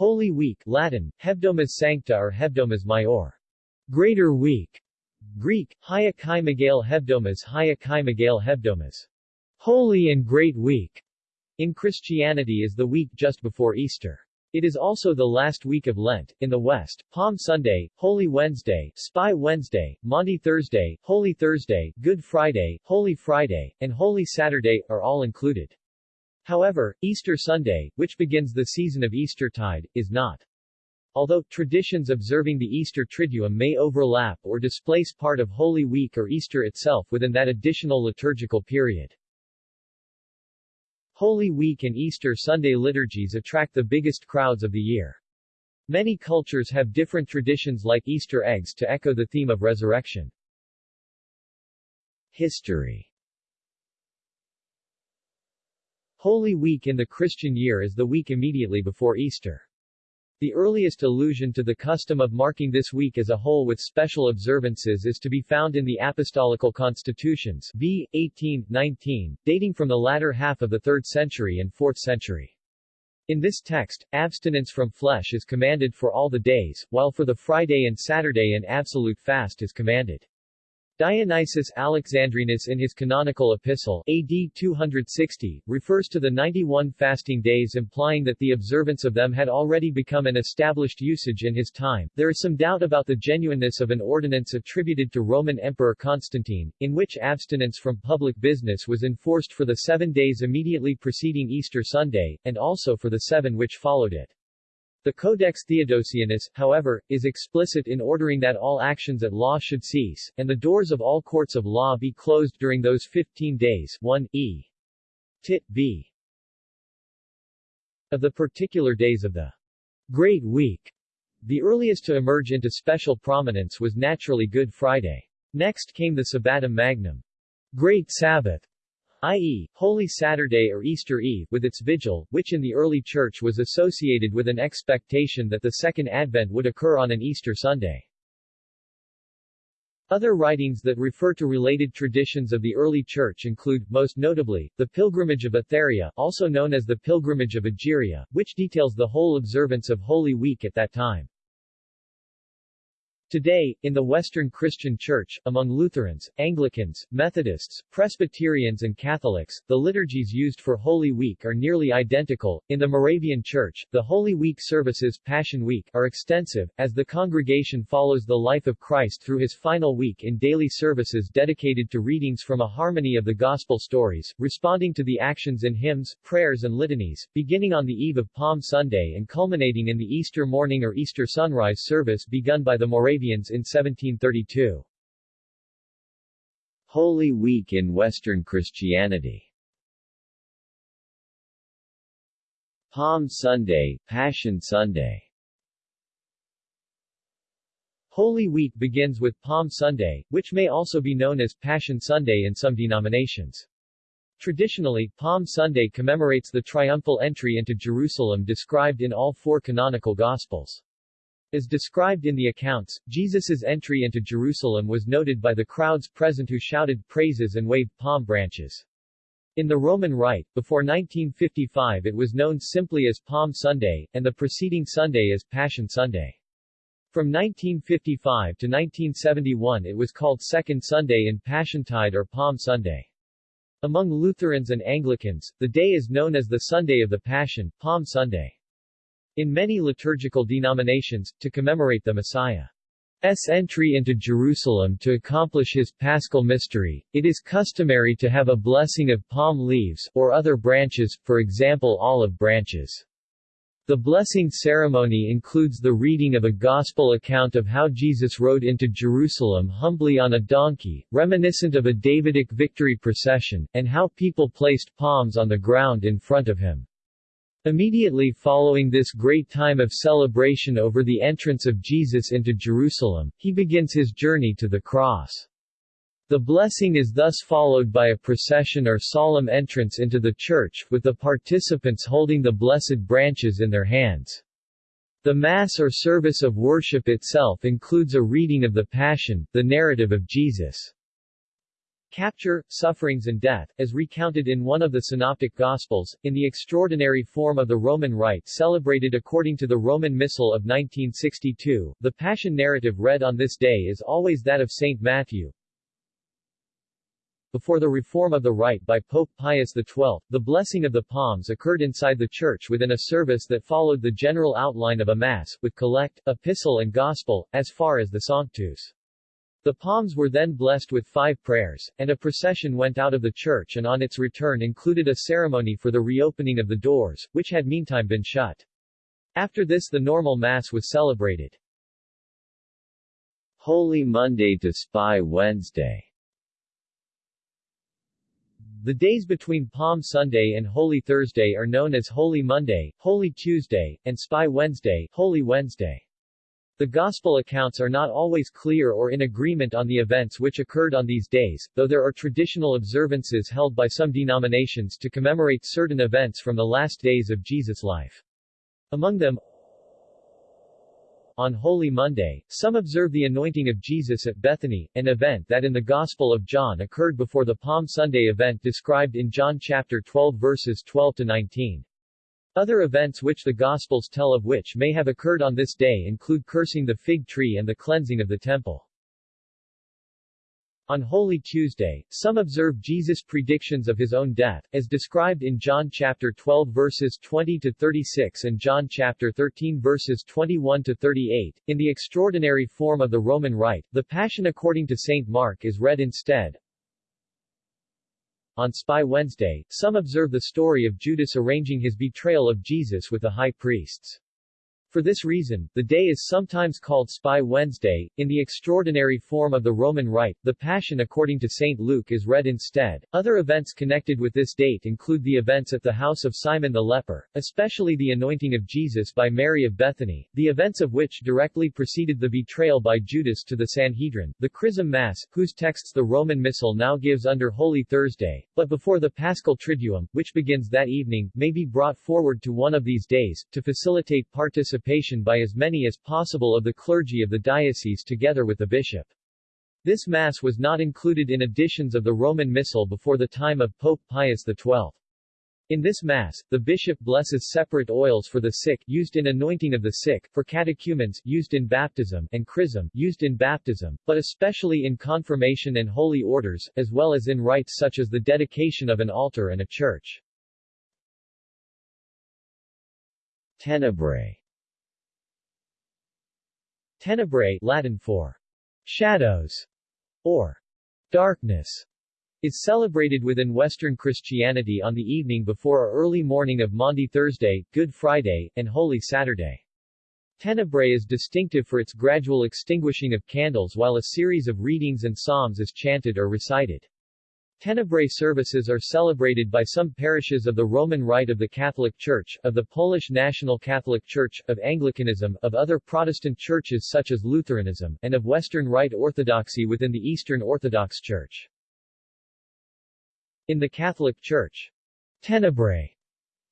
Holy Week Latin, Hebdomas Sancta or Hebdomas Maior. Greater Week. Greek, Hia Kai Megale Hebdomas Hia Kai Megale Hebdomas. Holy and Great Week. In Christianity is the week just before Easter. It is also the last week of Lent. In the West, Palm Sunday, Holy Wednesday, Spy Wednesday, Maundy Thursday, Holy Thursday, Good Friday, Holy Friday, and Holy Saturday are all included. However, Easter Sunday, which begins the season of Eastertide, is not. Although, traditions observing the Easter Triduum may overlap or displace part of Holy Week or Easter itself within that additional liturgical period. Holy Week and Easter Sunday liturgies attract the biggest crowds of the year. Many cultures have different traditions like Easter eggs to echo the theme of resurrection. History Holy Week in the Christian year is the week immediately before Easter. The earliest allusion to the custom of marking this week as a whole with special observances is to be found in the Apostolical Constitutions v. 18, 19, dating from the latter half of the 3rd century and 4th century. In this text, abstinence from flesh is commanded for all the days, while for the Friday and Saturday an absolute fast is commanded. Dionysius Alexandrinus in his canonical epistle AD 260, refers to the 91 fasting days implying that the observance of them had already become an established usage in his time. There is some doubt about the genuineness of an ordinance attributed to Roman Emperor Constantine, in which abstinence from public business was enforced for the seven days immediately preceding Easter Sunday, and also for the seven which followed it. The Codex Theodosianus, however, is explicit in ordering that all actions at law should cease, and the doors of all courts of law be closed during those 15 days 1 e. Tit. b. Of the particular days of the Great Week, the earliest to emerge into special prominence was naturally Good Friday. Next came the Sabbatum Magnum, Great Sabbath, i.e., Holy Saturday or Easter Eve, with its vigil, which in the early Church was associated with an expectation that the Second Advent would occur on an Easter Sunday. Other writings that refer to related traditions of the early Church include, most notably, the Pilgrimage of Aetherius, also known as the Pilgrimage of Egeria, which details the whole observance of Holy Week at that time. Today, in the Western Christian Church, among Lutherans, Anglicans, Methodists, Presbyterians and Catholics, the liturgies used for Holy Week are nearly identical. In the Moravian Church, the Holy Week services Passion Week are extensive, as the congregation follows the life of Christ through his final week in daily services dedicated to readings from a harmony of the Gospel stories, responding to the actions in hymns, prayers and litanies, beginning on the eve of Palm Sunday and culminating in the Easter morning or Easter sunrise service begun by the Moravian Moravians in 1732. Holy Week in Western Christianity Palm Sunday, Passion Sunday Holy Week begins with Palm Sunday, which may also be known as Passion Sunday in some denominations. Traditionally, Palm Sunday commemorates the triumphal entry into Jerusalem described in all four canonical Gospels. As described in the accounts, Jesus' entry into Jerusalem was noted by the crowds present who shouted praises and waved palm branches. In the Roman Rite, before 1955 it was known simply as Palm Sunday, and the preceding Sunday as Passion Sunday. From 1955 to 1971 it was called Second Sunday in Passiontide or Palm Sunday. Among Lutherans and Anglicans, the day is known as the Sunday of the Passion, Palm Sunday. In many liturgical denominations, to commemorate the Messiah's entry into Jerusalem to accomplish his paschal mystery, it is customary to have a blessing of palm leaves, or other branches, for example olive branches. The blessing ceremony includes the reading of a gospel account of how Jesus rode into Jerusalem humbly on a donkey, reminiscent of a Davidic victory procession, and how people placed palms on the ground in front of him. Immediately following this great time of celebration over the entrance of Jesus into Jerusalem, he begins his journey to the cross. The blessing is thus followed by a procession or solemn entrance into the church, with the participants holding the blessed branches in their hands. The Mass or service of worship itself includes a reading of the Passion, the narrative of Jesus' capture, sufferings and death, as recounted in one of the Synoptic Gospels, in the extraordinary form of the Roman Rite celebrated according to the Roman Missal of 1962. The Passion narrative read on this day is always that of St. Matthew. Before the reform of the rite by Pope Pius XII, the blessing of the palms occurred inside the church within a service that followed the general outline of a mass, with collect, epistle and gospel, as far as the Sanctus. The palms were then blessed with five prayers, and a procession went out of the church and on its return included a ceremony for the reopening of the doors, which had meantime been shut. After this the normal Mass was celebrated. Holy Monday to Spy Wednesday The days between Palm Sunday and Holy Thursday are known as Holy Monday, Holy Tuesday, and Spy Wednesday, Holy Wednesday. The Gospel accounts are not always clear or in agreement on the events which occurred on these days, though there are traditional observances held by some denominations to commemorate certain events from the last days of Jesus' life. Among them, on Holy Monday, some observe the anointing of Jesus at Bethany, an event that in the Gospel of John occurred before the Palm Sunday event described in John chapter 12 verses 12 to 19. Other events which the Gospels tell of which may have occurred on this day include cursing the fig tree and the cleansing of the temple. On Holy Tuesday, some observe Jesus' predictions of his own death, as described in John chapter 12 verses 20 to 36 and John chapter 13 verses 21 to 38. In the extraordinary form of the Roman Rite, the Passion according to Saint Mark is read instead. On Spy Wednesday, some observe the story of Judas arranging his betrayal of Jesus with the high priests. For this reason, the day is sometimes called Spy Wednesday. In the extraordinary form of the Roman Rite, the Passion according to St. Luke is read instead. Other events connected with this date include the events at the house of Simon the leper, especially the anointing of Jesus by Mary of Bethany, the events of which directly preceded the betrayal by Judas to the Sanhedrin, the Chrism Mass, whose texts the Roman Missal now gives under Holy Thursday, but before the Paschal Triduum, which begins that evening, may be brought forward to one of these days, to facilitate participation participation by as many as possible of the clergy of the diocese together with the bishop. This Mass was not included in editions of the Roman Missal before the time of Pope Pius XII. In this Mass, the bishop blesses separate oils for the sick used in anointing of the sick, for catechumens used in baptism, and chrism used in baptism, but especially in confirmation and holy orders, as well as in rites such as the dedication of an altar and a church. Tenebrae Tenebrae Latin for shadows or darkness is celebrated within Western Christianity on the evening before or early morning of Maundy Thursday, Good Friday, and Holy Saturday. Tenebrae is distinctive for its gradual extinguishing of candles while a series of readings and psalms is chanted or recited. Tenebrae services are celebrated by some parishes of the Roman Rite of the Catholic Church, of the Polish National Catholic Church, of Anglicanism, of other Protestant churches such as Lutheranism, and of Western Rite Orthodoxy within the Eastern Orthodox Church. In the Catholic Church, Tenebrae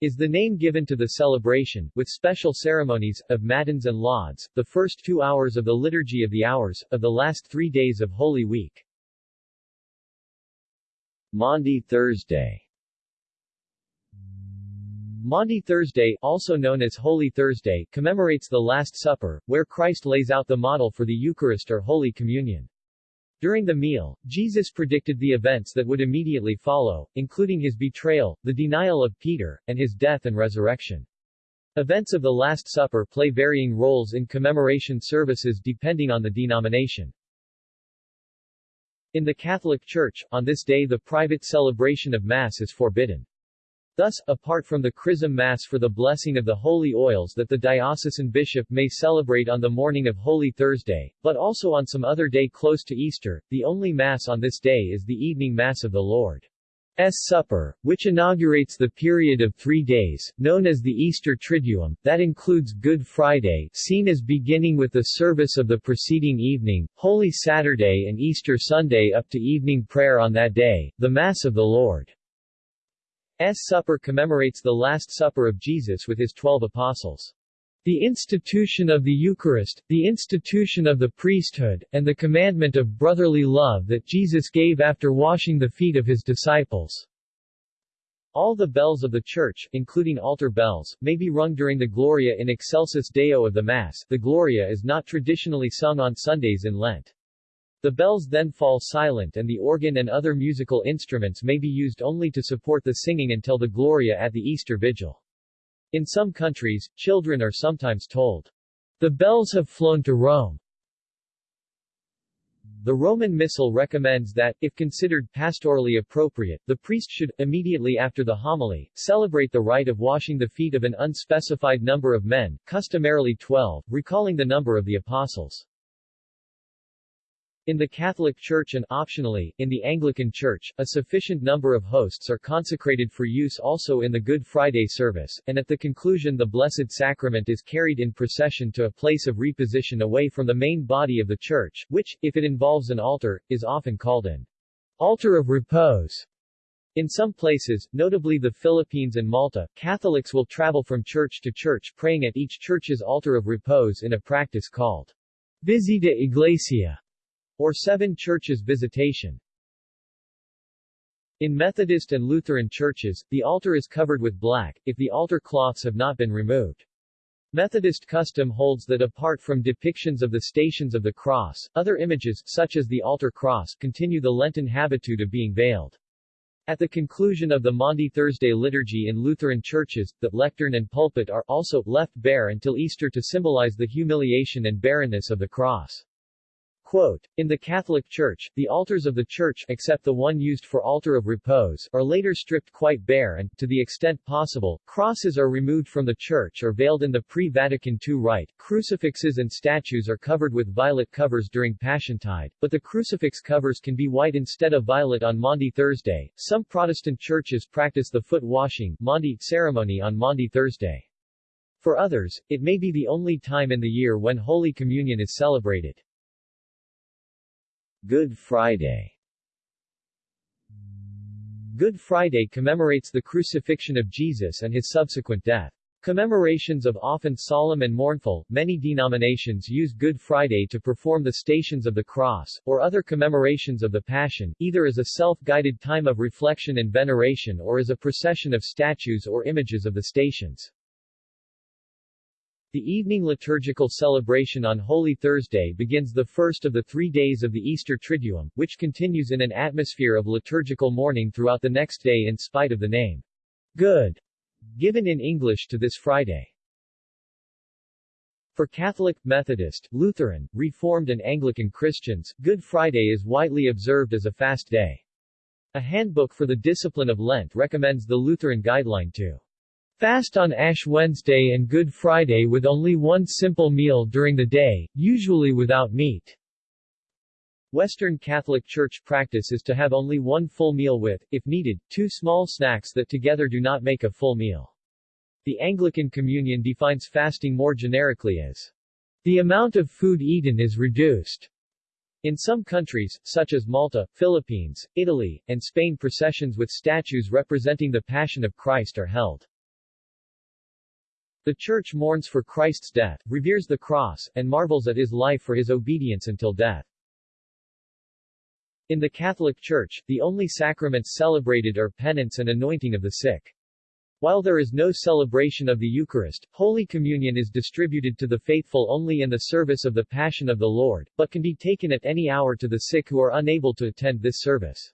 is the name given to the celebration, with special ceremonies, of Matins and Lauds, the first two hours of the Liturgy of the Hours, of the last three days of Holy Week. Maundy Thursday Maundy Thursday, also known as Holy Thursday, commemorates the Last Supper, where Christ lays out the model for the Eucharist or Holy Communion. During the meal, Jesus predicted the events that would immediately follow, including his betrayal, the denial of Peter, and his death and resurrection. Events of the Last Supper play varying roles in commemoration services depending on the denomination. In the Catholic Church, on this day the private celebration of Mass is forbidden. Thus, apart from the Chrism Mass for the blessing of the holy oils that the diocesan bishop may celebrate on the morning of Holy Thursday, but also on some other day close to Easter, the only Mass on this day is the evening Mass of the Lord. S. Supper, which inaugurates the period of three days, known as the Easter Triduum, that includes Good Friday seen as beginning with the service of the preceding evening, Holy Saturday and Easter Sunday up to evening prayer on that day, the Mass of the Lord. S. Supper commemorates the Last Supper of Jesus with his twelve apostles. The institution of the Eucharist, the institution of the priesthood, and the commandment of brotherly love that Jesus gave after washing the feet of his disciples. All the bells of the church, including altar bells, may be rung during the Gloria in excelsis Deo of the Mass. The Gloria is not traditionally sung on Sundays in Lent. The bells then fall silent and the organ and other musical instruments may be used only to support the singing until the Gloria at the Easter Vigil. In some countries, children are sometimes told, the bells have flown to Rome. The Roman Missal recommends that, if considered pastorally appropriate, the priest should, immediately after the homily, celebrate the rite of washing the feet of an unspecified number of men, customarily twelve, recalling the number of the apostles. In the Catholic Church and, optionally, in the Anglican Church, a sufficient number of hosts are consecrated for use also in the Good Friday service, and at the conclusion the Blessed Sacrament is carried in procession to a place of reposition away from the main body of the Church, which, if it involves an altar, is often called an altar of repose. In some places, notably the Philippines and Malta, Catholics will travel from church to church praying at each church's altar of repose in a practice called Visita Iglesia or seven churches visitation. In Methodist and Lutheran churches, the altar is covered with black, if the altar cloths have not been removed. Methodist custom holds that apart from depictions of the Stations of the Cross, other images, such as the altar cross, continue the Lenten habitude of being veiled. At the conclusion of the Maundy Thursday liturgy in Lutheran churches, the lectern and pulpit are also left bare until Easter to symbolize the humiliation and barrenness of the cross. Quote, in the Catholic Church, the altars of the church except the one used for altar of repose are later stripped quite bare and, to the extent possible, crosses are removed from the church or veiled in the pre-Vatican II rite. Crucifixes and statues are covered with violet covers during Passiontide, but the crucifix covers can be white instead of violet on Maundy Thursday. Some Protestant churches practice the foot washing ceremony on Maundy Thursday. For others, it may be the only time in the year when Holy Communion is celebrated. Good Friday Good Friday commemorates the crucifixion of Jesus and his subsequent death. Commemorations of often solemn and mournful, many denominations use Good Friday to perform the Stations of the Cross, or other commemorations of the Passion, either as a self-guided time of reflection and veneration or as a procession of statues or images of the Stations. The evening liturgical celebration on Holy Thursday begins the first of the three days of the Easter Triduum, which continues in an atmosphere of liturgical mourning throughout the next day in spite of the name, Good, given in English to this Friday. For Catholic, Methodist, Lutheran, Reformed and Anglican Christians, Good Friday is widely observed as a fast day. A handbook for the discipline of Lent recommends the Lutheran guideline to Fast on Ash Wednesday and Good Friday with only one simple meal during the day, usually without meat. Western Catholic Church practice is to have only one full meal with, if needed, two small snacks that together do not make a full meal. The Anglican Communion defines fasting more generically as the amount of food eaten is reduced. In some countries, such as Malta, Philippines, Italy, and Spain processions with statues representing the Passion of Christ are held. The Church mourns for Christ's death, reveres the cross, and marvels at his life for his obedience until death. In the Catholic Church, the only sacraments celebrated are penance and anointing of the sick. While there is no celebration of the Eucharist, Holy Communion is distributed to the faithful only in the service of the Passion of the Lord, but can be taken at any hour to the sick who are unable to attend this service.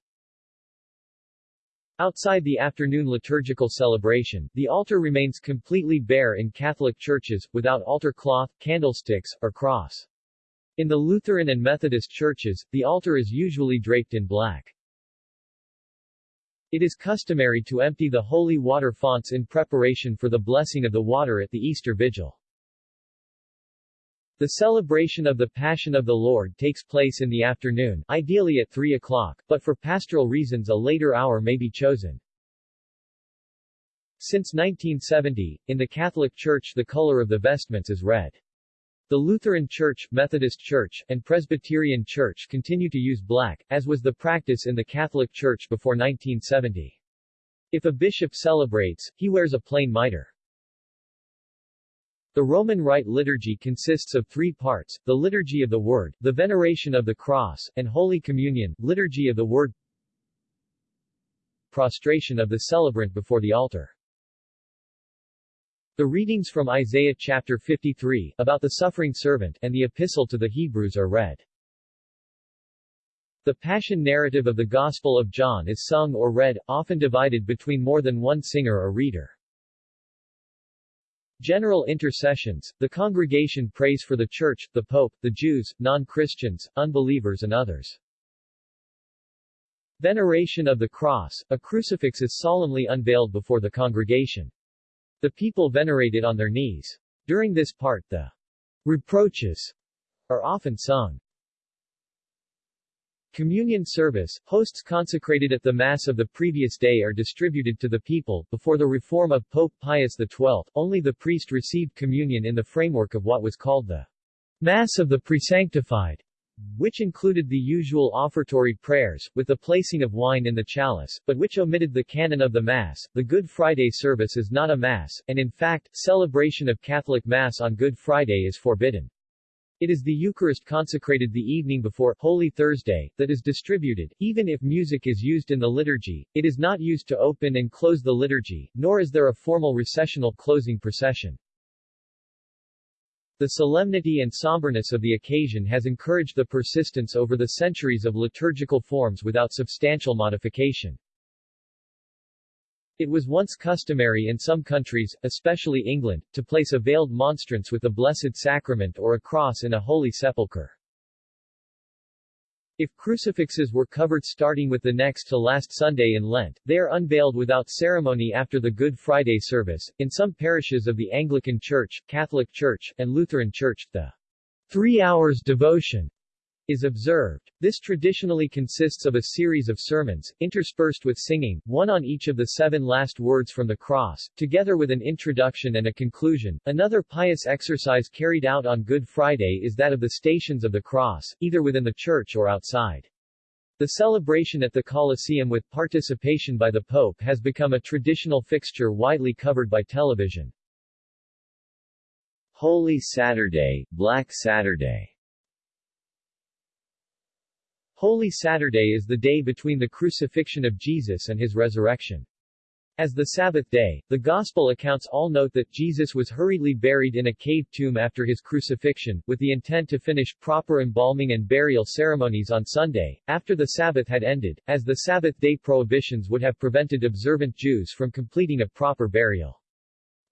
Outside the afternoon liturgical celebration, the altar remains completely bare in Catholic churches, without altar cloth, candlesticks, or cross. In the Lutheran and Methodist churches, the altar is usually draped in black. It is customary to empty the holy water fonts in preparation for the blessing of the water at the Easter Vigil. The celebration of the Passion of the Lord takes place in the afternoon, ideally at 3 o'clock, but for pastoral reasons a later hour may be chosen. Since 1970, in the Catholic Church the color of the vestments is red. The Lutheran Church, Methodist Church, and Presbyterian Church continue to use black, as was the practice in the Catholic Church before 1970. If a bishop celebrates, he wears a plain mitre. The Roman Rite liturgy consists of three parts, the Liturgy of the Word, the Veneration of the Cross, and Holy Communion, Liturgy of the Word Prostration of the celebrant before the altar The readings from Isaiah chapter 53, about the suffering servant, and the Epistle to the Hebrews are read. The Passion narrative of the Gospel of John is sung or read, often divided between more than one singer or reader. General intercessions, the congregation prays for the Church, the Pope, the Jews, non-Christians, unbelievers and others. Veneration of the Cross, a crucifix is solemnly unveiled before the congregation. The people venerate it on their knees. During this part the reproaches are often sung. Communion service, hosts consecrated at the Mass of the previous day are distributed to the people. Before the reform of Pope Pius XII, only the priest received communion in the framework of what was called the Mass of the Presanctified, which included the usual offertory prayers, with the placing of wine in the chalice, but which omitted the canon of the Mass. The Good Friday service is not a Mass, and in fact, celebration of Catholic Mass on Good Friday is forbidden. It is the Eucharist consecrated the evening before Holy Thursday that is distributed. Even if music is used in the liturgy, it is not used to open and close the liturgy, nor is there a formal recessional closing procession. The solemnity and somberness of the occasion has encouraged the persistence over the centuries of liturgical forms without substantial modification. It was once customary in some countries, especially England, to place a veiled monstrance with the Blessed Sacrament or a cross in a holy sepulchre. If crucifixes were covered starting with the next to last Sunday in Lent, they are unveiled without ceremony after the Good Friday service. In some parishes of the Anglican Church, Catholic Church, and Lutheran Church, the three hours devotion is observed. This traditionally consists of a series of sermons, interspersed with singing, one on each of the seven last words from the cross, together with an introduction and a conclusion. Another pious exercise carried out on Good Friday is that of the Stations of the Cross, either within the church or outside. The celebration at the Colosseum with participation by the Pope has become a traditional fixture widely covered by television. Holy Saturday, Black Saturday Holy Saturday is the day between the crucifixion of Jesus and his resurrection. As the Sabbath day, the Gospel accounts all note that Jesus was hurriedly buried in a cave tomb after his crucifixion, with the intent to finish proper embalming and burial ceremonies on Sunday, after the Sabbath had ended, as the Sabbath day prohibitions would have prevented observant Jews from completing a proper burial.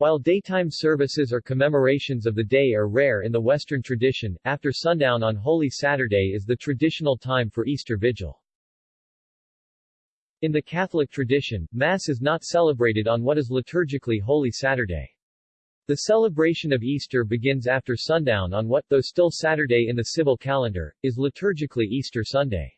While daytime services or commemorations of the day are rare in the Western tradition, after sundown on Holy Saturday is the traditional time for Easter Vigil. In the Catholic tradition, Mass is not celebrated on what is liturgically Holy Saturday. The celebration of Easter begins after sundown on what, though still Saturday in the civil calendar, is liturgically Easter Sunday.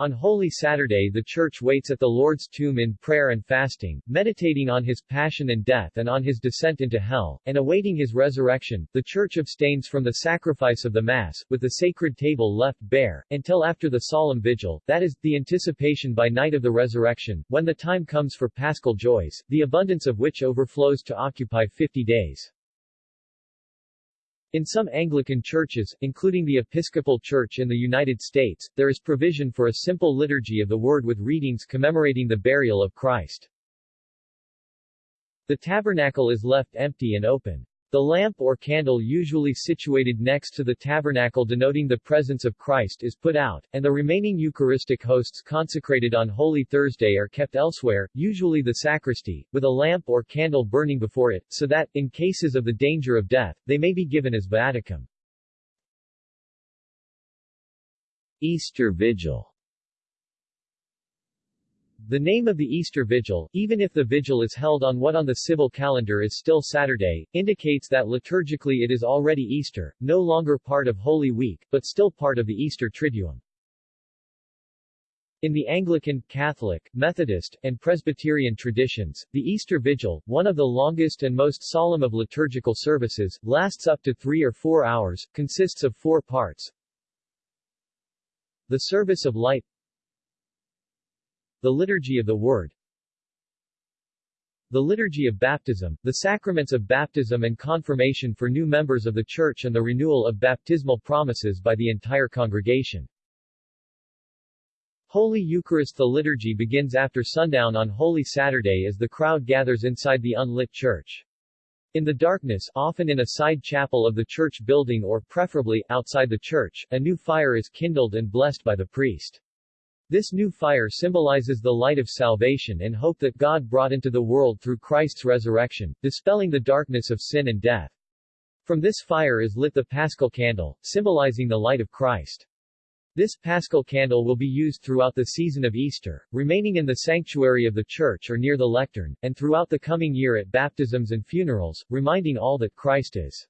On Holy Saturday the Church waits at the Lord's tomb in prayer and fasting, meditating on his passion and death and on his descent into hell, and awaiting his resurrection. The Church abstains from the sacrifice of the Mass, with the sacred table left bare, until after the solemn vigil, that is, the anticipation by night of the resurrection, when the time comes for paschal joys, the abundance of which overflows to occupy fifty days. In some Anglican churches, including the Episcopal Church in the United States, there is provision for a simple liturgy of the Word with readings commemorating the burial of Christ. The tabernacle is left empty and open. The lamp or candle usually situated next to the tabernacle denoting the presence of Christ is put out, and the remaining Eucharistic hosts consecrated on Holy Thursday are kept elsewhere, usually the sacristy, with a lamp or candle burning before it, so that, in cases of the danger of death, they may be given as viaticum. Easter Vigil the name of the Easter Vigil, even if the vigil is held on what on the civil calendar is still Saturday, indicates that liturgically it is already Easter, no longer part of Holy Week, but still part of the Easter Triduum. In the Anglican, Catholic, Methodist, and Presbyterian traditions, the Easter Vigil, one of the longest and most solemn of liturgical services, lasts up to three or four hours, consists of four parts. The Service of Light the Liturgy of the Word the liturgy of baptism, the sacraments of baptism and confirmation for new members of the Church and the renewal of baptismal promises by the entire congregation. Holy Eucharist The liturgy begins after sundown on Holy Saturday as the crowd gathers inside the unlit church. In the darkness, often in a side chapel of the church building or preferably, outside the church, a new fire is kindled and blessed by the priest. This new fire symbolizes the light of salvation and hope that God brought into the world through Christ's resurrection, dispelling the darkness of sin and death. From this fire is lit the paschal candle, symbolizing the light of Christ. This paschal candle will be used throughout the season of Easter, remaining in the sanctuary of the church or near the lectern, and throughout the coming year at baptisms and funerals, reminding all that Christ is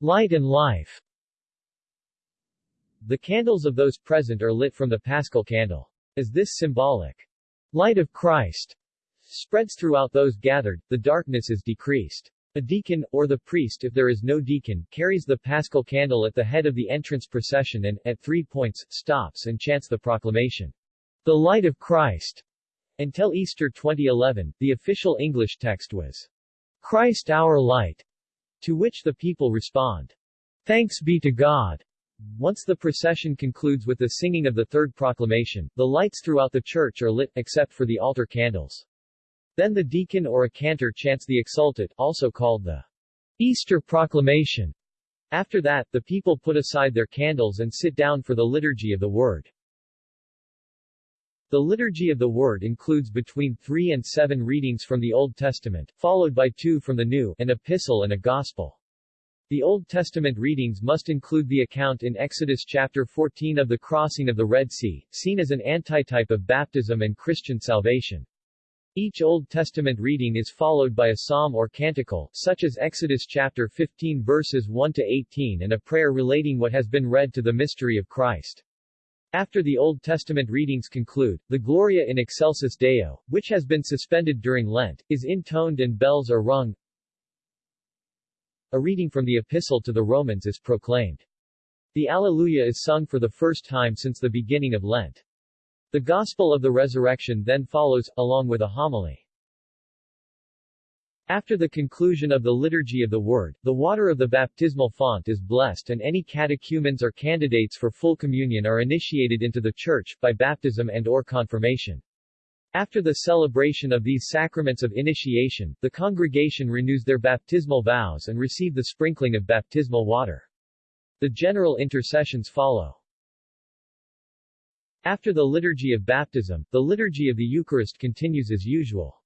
light and life. The candles of those present are lit from the paschal candle. As this symbolic light of Christ spreads throughout those gathered, the darkness is decreased. A deacon, or the priest if there is no deacon, carries the paschal candle at the head of the entrance procession and, at three points, stops and chants the proclamation, The Light of Christ. Until Easter 2011, the official English text was, Christ our light, to which the people respond, Thanks be to God. Once the procession concludes with the singing of the third proclamation, the lights throughout the church are lit, except for the altar candles. Then the deacon or a cantor chants the Exsultet, also called the Easter Proclamation. After that, the people put aside their candles and sit down for the liturgy of the Word. The Liturgy of the Word includes between three and seven readings from the Old Testament, followed by two from the New, an epistle and a gospel. The Old Testament readings must include the account in Exodus chapter 14 of the crossing of the Red Sea, seen as an antitype of baptism and Christian salvation. Each Old Testament reading is followed by a psalm or canticle, such as Exodus chapter 15 verses 1 to 18 and a prayer relating what has been read to the mystery of Christ. After the Old Testament readings conclude, the Gloria in Excelsis Deo, which has been suspended during Lent, is intoned and bells are rung. A reading from the Epistle to the Romans is proclaimed. The Alleluia is sung for the first time since the beginning of Lent. The Gospel of the Resurrection then follows, along with a homily. After the conclusion of the Liturgy of the Word, the water of the baptismal font is blessed and any catechumens or candidates for full communion are initiated into the Church, by baptism and or confirmation. After the celebration of these sacraments of initiation, the congregation renews their baptismal vows and receive the sprinkling of baptismal water. The general intercessions follow. After the liturgy of baptism, the liturgy of the Eucharist continues as usual.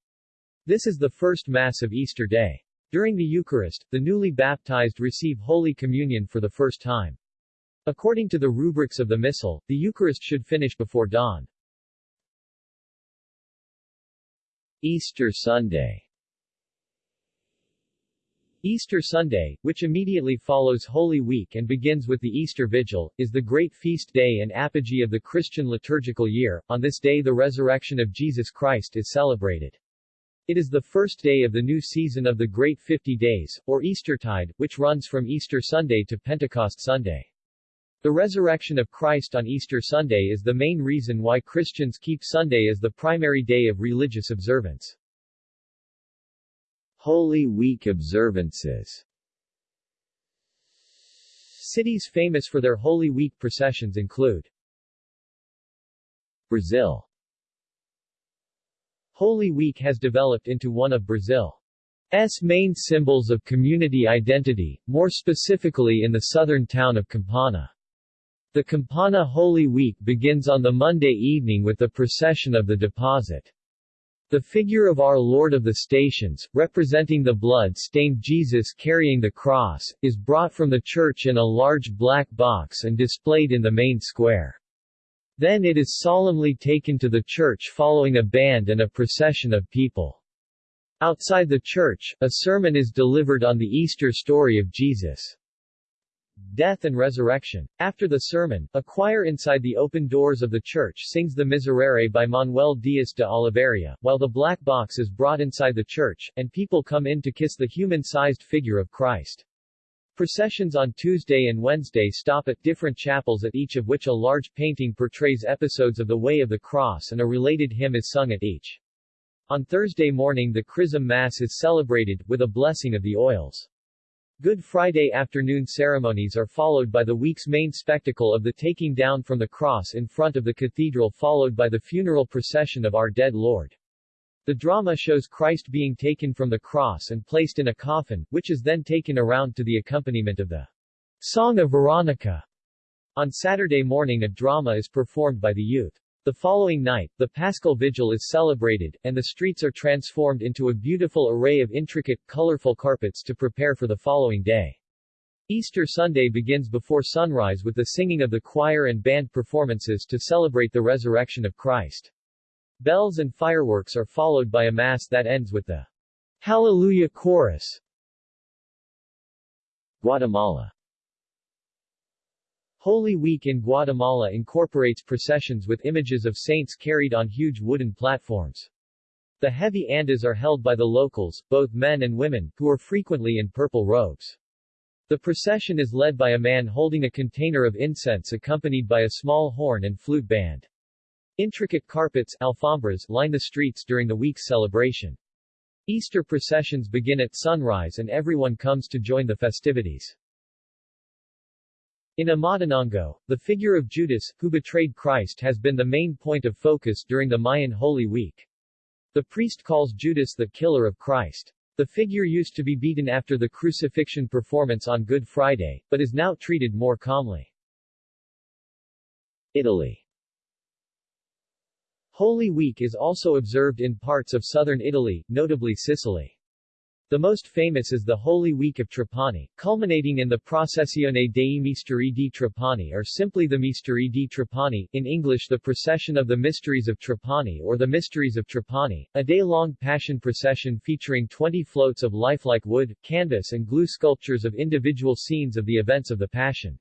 This is the first Mass of Easter Day. During the Eucharist, the newly baptized receive Holy Communion for the first time. According to the rubrics of the Missal, the Eucharist should finish before dawn. Easter Sunday Easter Sunday, which immediately follows Holy Week and begins with the Easter Vigil, is the great feast day and apogee of the Christian liturgical year. On this day the resurrection of Jesus Christ is celebrated. It is the first day of the new season of the Great Fifty Days, or Eastertide, which runs from Easter Sunday to Pentecost Sunday. The resurrection of Christ on Easter Sunday is the main reason why Christians keep Sunday as the primary day of religious observance. Holy Week observances Cities famous for their Holy Week processions include Brazil Holy Week has developed into one of Brazil's main symbols of community identity, more specifically in the southern town of Campanha. The Campanha Holy Week begins on the Monday evening with the procession of the deposit. The figure of Our Lord of the Stations, representing the blood-stained Jesus carrying the cross, is brought from the church in a large black box and displayed in the main square. Then it is solemnly taken to the church following a band and a procession of people. Outside the church, a sermon is delivered on the Easter story of Jesus' death and resurrection. After the sermon, a choir inside the open doors of the church sings the Miserere by Manuel Dias de Oliveira, while the black box is brought inside the church, and people come in to kiss the human-sized figure of Christ. Processions on Tuesday and Wednesday stop at different chapels at each of which a large painting portrays episodes of the Way of the Cross and a related hymn is sung at each. On Thursday morning the Chrism Mass is celebrated, with a blessing of the oils. Good Friday afternoon ceremonies are followed by the week's main spectacle of the taking down from the cross in front of the cathedral followed by the funeral procession of our dead Lord. The drama shows Christ being taken from the cross and placed in a coffin, which is then taken around to the accompaniment of the Song of Veronica. On Saturday morning a drama is performed by the youth. The following night, the Paschal Vigil is celebrated, and the streets are transformed into a beautiful array of intricate, colorful carpets to prepare for the following day. Easter Sunday begins before sunrise with the singing of the choir and band performances to celebrate the resurrection of Christ. Bells and fireworks are followed by a mass that ends with the Hallelujah Chorus. Guatemala Holy Week in Guatemala incorporates processions with images of saints carried on huge wooden platforms. The heavy andas are held by the locals, both men and women, who are frequently in purple robes. The procession is led by a man holding a container of incense accompanied by a small horn and flute band. Intricate carpets alfombras line the streets during the week's celebration. Easter processions begin at sunrise and everyone comes to join the festivities. In Amatenango, the figure of Judas, who betrayed Christ has been the main point of focus during the Mayan Holy Week. The priest calls Judas the killer of Christ. The figure used to be beaten after the crucifixion performance on Good Friday, but is now treated more calmly. Italy Holy Week is also observed in parts of southern Italy, notably Sicily. The most famous is the Holy Week of Trapani, culminating in the Processione dei Misteri di Trapani or simply the Misteri di Trapani, in English the Procession of the Mysteries of Trapani or the Mysteries of Trapani, a day-long passion procession featuring 20 floats of lifelike wood, canvas and glue sculptures of individual scenes of the events of the Passion.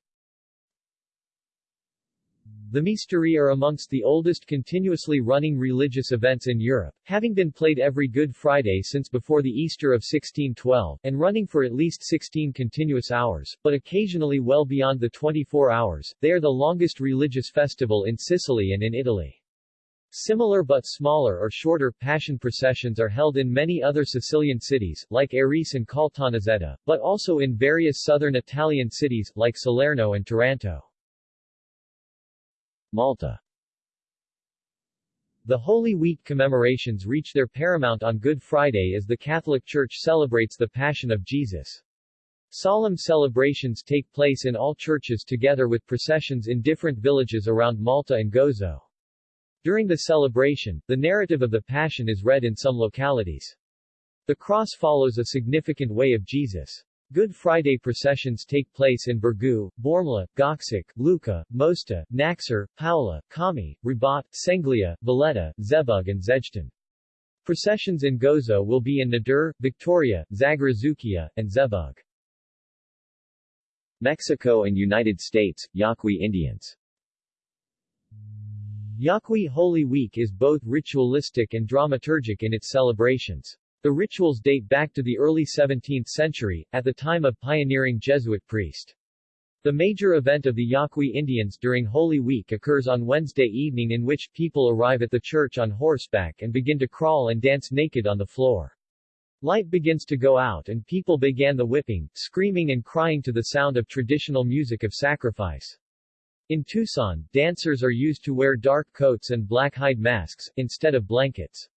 The Misteri are amongst the oldest continuously running religious events in Europe, having been played every Good Friday since before the Easter of 1612, and running for at least 16 continuous hours, but occasionally well beyond the 24 hours. They are the longest religious festival in Sicily and in Italy. Similar but smaller or shorter Passion processions are held in many other Sicilian cities, like Arese and Caltanissetta, but also in various southern Italian cities, like Salerno and Taranto. Malta The Holy Week commemorations reach their paramount on Good Friday as the Catholic Church celebrates the Passion of Jesus. Solemn celebrations take place in all churches together with processions in different villages around Malta and Gozo. During the celebration, the narrative of the Passion is read in some localities. The cross follows a significant way of Jesus. Good Friday processions take place in Birgu, Bormla, Goksik, Luqa, Mosta, Naxxar, Paola, Kami, Rabat, Senglea, Valletta, Żebbuġ and Żejtun. Processions in Gozo will be in Nadur, Victoria, Zagrazukia, and Żebbuġ. Mexico and United States, Yaqui Indians Yaqui Holy Week is both ritualistic and dramaturgic in its celebrations. The rituals date back to the early 17th century, at the time of pioneering Jesuit priest. The major event of the Yaqui Indians during Holy Week occurs on Wednesday evening in which people arrive at the church on horseback and begin to crawl and dance naked on the floor. Light begins to go out and people began the whipping, screaming and crying to the sound of traditional music of sacrifice. In Tucson, dancers are used to wear dark coats and black hide masks, instead of blankets.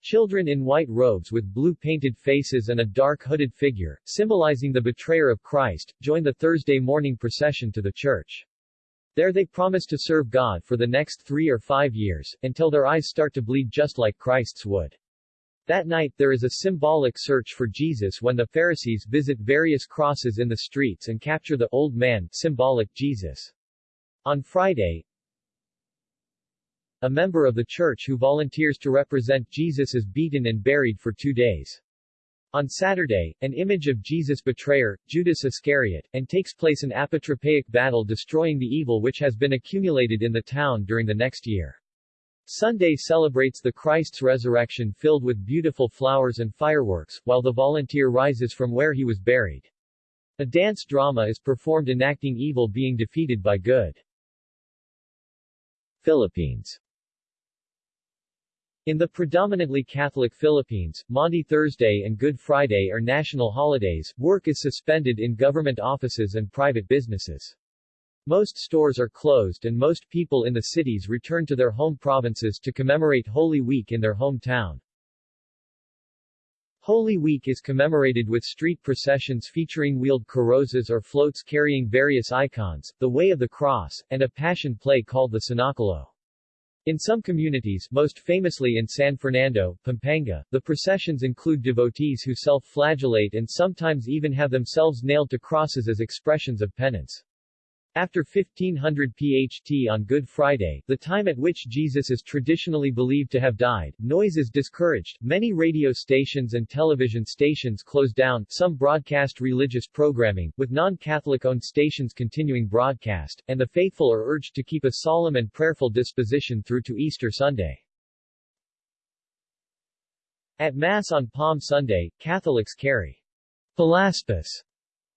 Children in white robes with blue painted faces and a dark hooded figure, symbolizing the betrayer of Christ, join the Thursday morning procession to the church. There they promise to serve God for the next three or five years, until their eyes start to bleed just like Christ's would. That night there is a symbolic search for Jesus when the Pharisees visit various crosses in the streets and capture the old man, symbolic Jesus. On Friday, a member of the church who volunteers to represent Jesus is beaten and buried for two days. On Saturday, an image of Jesus' betrayer, Judas Iscariot, and takes place an apotropaic battle destroying the evil which has been accumulated in the town during the next year. Sunday celebrates the Christ's resurrection filled with beautiful flowers and fireworks, while the volunteer rises from where he was buried. A dance drama is performed enacting evil being defeated by good. Philippines In the predominantly Catholic Philippines, Maundy Thursday and Good Friday are national holidays, work is suspended in government offices and private businesses. Most stores are closed and most people in the cities return to their home provinces to commemorate Holy Week in their hometown. Holy Week is commemorated with street processions featuring wheeled carrozas or floats carrying various icons, the Way of the Cross, and a passion play called the Senakulo. In some communities, most famously in San Fernando, Pampanga, the processions include devotees who self-flagellate and sometimes even have themselves nailed to crosses as expressions of penance. After 1500 PHT on Good Friday, the time at which Jesus is traditionally believed to have died, noise is discouraged, many radio stations and television stations close down, some broadcast religious programming, with non-Catholic-owned stations continuing broadcast, and the faithful are urged to keep a solemn and prayerful disposition through to Easter Sunday. At Mass on Palm Sunday, Catholics carry Palaspas,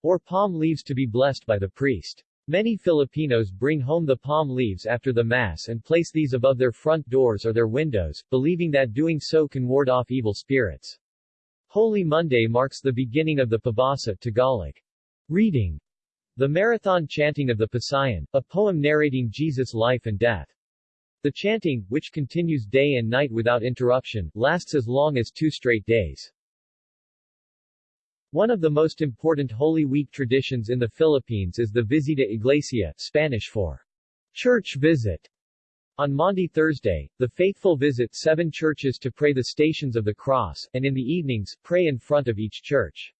or palm leaves to be blessed by the priest. Many Filipinos bring home the palm leaves after the Mass and place these above their front doors or their windows, believing that doing so can ward off evil spirits. Holy Monday marks the beginning of the Pabasa Tagalog reading, the marathon chanting of the Pasyon, a poem narrating Jesus' life and death. The chanting, which continues day and night without interruption, lasts as long as two straight days. One of the most important Holy Week traditions in the Philippines is the Visita Iglesia, Spanish for church visit. On Maundy Thursday, the faithful visit seven churches to pray the Stations of the Cross, and in the evenings, pray in front of each church.